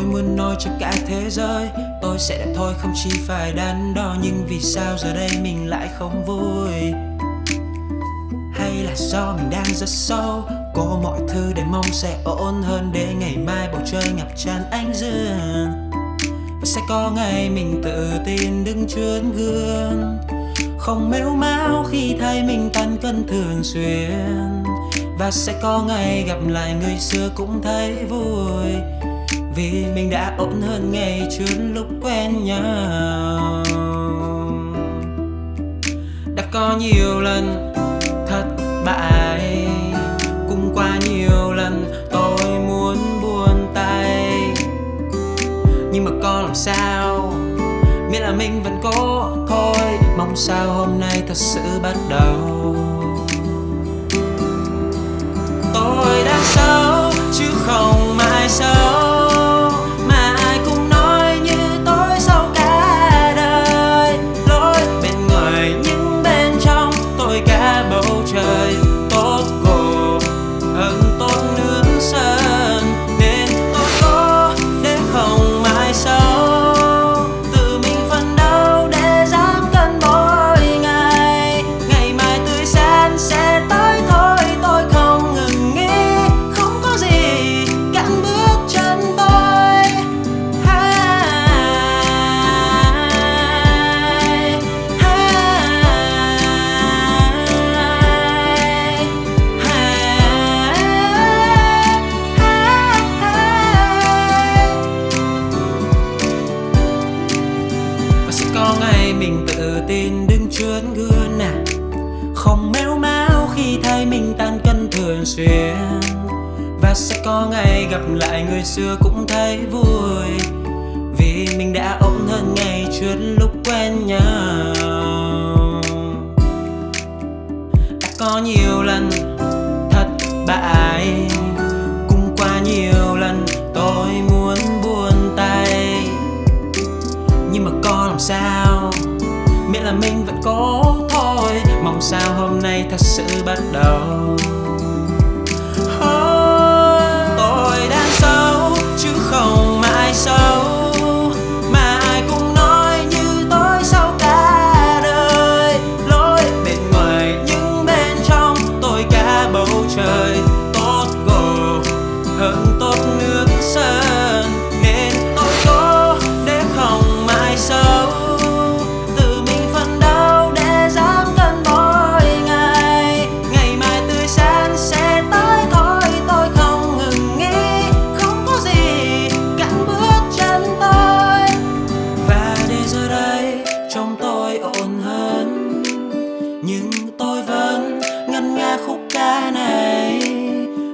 Tôi muốn nói cho cả thế giới. Tôi sẽ đẹp thôi, không chỉ phải đắn đo. Nhưng vì sao giờ đây mình lại không vui? Hay là do mình đang rất sâu Có mọi thứ để mong sẽ ổn hơn Để ngày mai bầu trời ngập tràn ánh dương. Và sẽ có ngày mình tự tin đứng trước gương. Không mếu máo khi thấy mình tan cân thường xuyên. Và sẽ có ngày gặp lại người xưa cũng thấy vui vì mình đã ổn hơn ngày trước lúc quen nhau. Đã có nhiều lần thất bại, Cũng qua nhiều lần tôi muốn buồn tay. Nhưng mà có làm sao? Miễn là mình vẫn cố thôi, Mong sao hôm nay thật sự bắt đầu. Tự tin đứng trước gương nè Không méo máu khi thay mình tan cân thường xuyên. Và sẽ có ngày gặp lại người xưa cũng thấy vui. Vì mình đã ổn hơn ngày trước lúc quen nhau. Đã có nhiều lần thất bại. Mong sao hôm nay thật sự bắt đầu. Nhưng tôi vẫn ngân nga khúc ca này.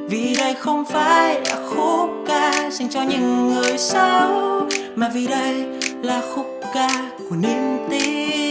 Vì đây không phải là khúc ca dành cho những người xấu, mà vì đây là khúc ca của niềm tin.